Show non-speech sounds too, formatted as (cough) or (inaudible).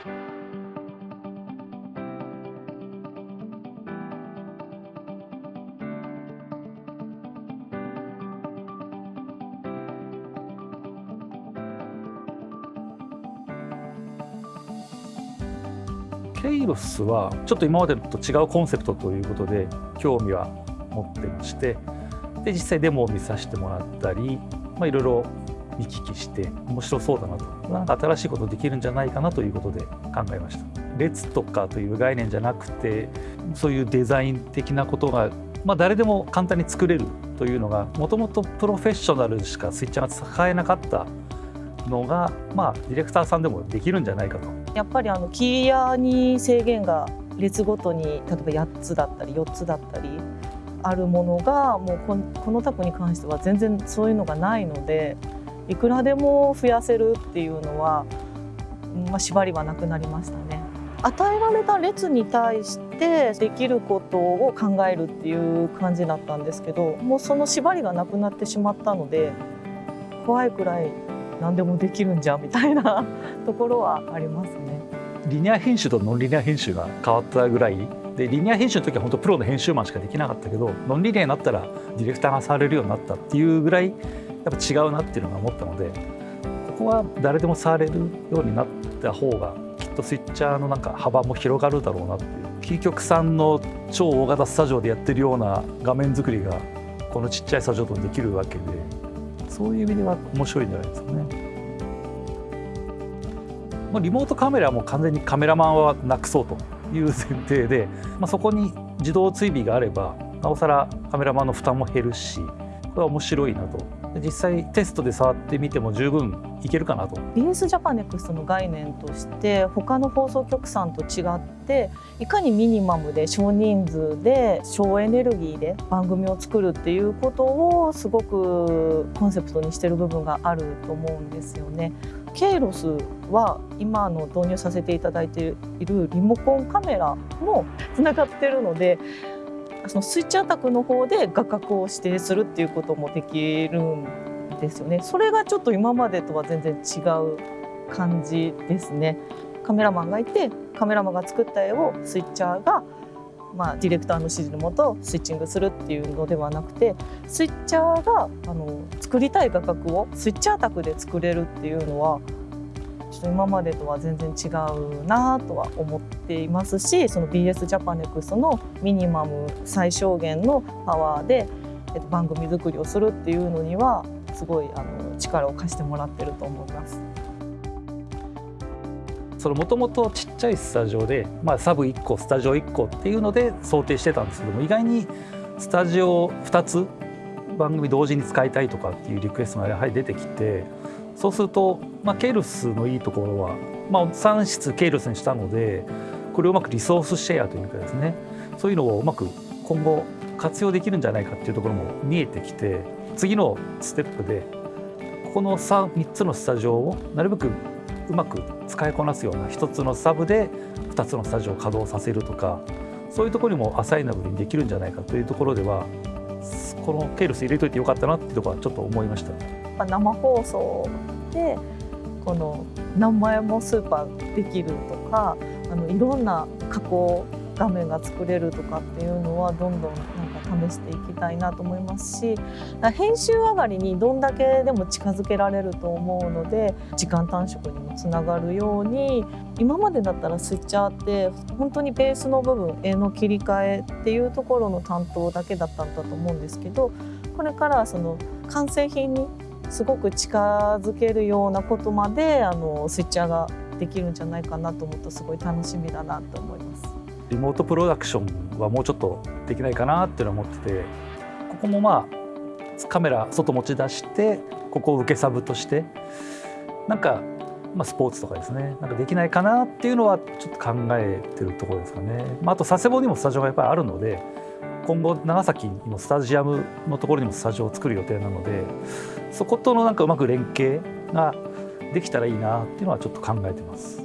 ケイロスはちょっと今までと違うコンセプトということで興味は持ってましてで実際デモを見させてもらったり、まあ、いろいろ見聞きして面白そうだなとなんか新しいことできるんじゃないかなということで考えました列とかという概念じゃなくてそういうデザイン的なことが、まあ、誰でも簡単に作れるというのがもともとプロフェッショナルしかスイッチャーが使えなかったのが、まあ、ディレクターさんでもできるんじゃないかと。やっぱりあのキーヤーに制限が列ごとに例えば8つだったり4つだったりあるものがもうこのタプに関しては全然そういうのがないのでいくらでも増やせるっていうのは、まあ、縛りはなくなりましたね。与えられた列に対してできることを考えるっていう感じだったんですけどもうその縛りがなくなってしまったので怖いくらい何でもできるんじゃみたいな (laughs) ところはありますね。リニア編集とノンリニア編集が変わったぐらいでリニア編集の時は本当プロの編集マンしかできなかったけどノンリニアになったらディレクターが触れるようになったっていうぐらいやっぱ違うなっていうのが思ったのでここは誰でも触れるようになった方がきっとスイッチャーのなんか幅も広がるだろうなっていうキー局さんの超大型スタジオでやってるような画面作りがこのちっちゃいスタジオとできるわけでそういう意味では面白いんじゃないですかね。もうリモートカメラも完全にカメラマンはなくそうという前提で、まあ、そこに自動追尾があればなおさらカメラマンの負担も減るしこれは面白いなと実際テストで触ってみても十分いけるかなと BS ジャパネクストの概念として他の放送局さんと違っていかにミニマムで少人数で省エネルギーで番組を作るっていうことをすごくコンセプトにしてる部分があると思うんですよね。ケイロスは今の導入させていただいているリモコンカメラもつながってるのでそのスイッチアタックの方で画角を指定するっていうこともできるんですよね。それがちょっと今までとは全然違う感じですね。カメラマンがいてカメラマンが作った絵をスイッチャーがまあ、ディレクターの指示のもとスイッチングするっていうのではなくてスイッチャーがあの作りたい画角をスイッチャー卓で作れるっていうのはちょっと今までとは全然違うなとは思っていますしその BS ジャパネクストのミニマム最小限のパワーで、えっと、番組作りをするっていうのにはすごいあの力を貸してもらってると思います。もともとちっちゃいスタジオで、まあ、サブ1個スタジオ1個っていうので想定してたんですけども意外にスタジオ2つ番組同時に使いたいとかっていうリクエストがやはり出てきてそうすると、まあ、ケルスのいいところは、まあ、3室ケルスにしたのでこれをうまくリソースシェアというかですねそういうのをうまく今後活用できるんじゃないかっていうところも見えてきて次のステップでここの 3, 3つのスタジオをなるべくうまく使いこなすような一つのサブで2つのスタジオを稼働させるとかそういうところにもアサイナブルにできるんじゃないかというところではこのケールス入れといてよかったなっていうところはちょっと思いました。生放送でこの何枚もスーパーできるとかあのいろんな加工画面が作れるとかっていうのはどんどんなんか試していきたいなと思いますし編集上がりにどんだけでも近づけられると思うので時間短縮にもつながるように今までだったらスイッチャーって本当にベースの部分絵の切り替えっていうところの担当だけだったんだと思うんですけどこれからその完成品にすごく近づけるようなことまであのスイッチャーができるんじゃないかなと思うとすごい楽しみだなと思います。リモートプロダクションはもうちょっとできないかなっていうのは思っててここもまあカメラ外持ち出してここを受けサブとしてなんか、まあ、スポーツとかですねなんかできないかなっていうのはちょっと考えてるところですかね。まあ、あと佐世保にもスタジオがやっぱりあるので今後長崎のスタジアムのところにもスタジオを作る予定なのでそことのなんかうまく連携ができたらいいなっていうのはちょっと考えてます。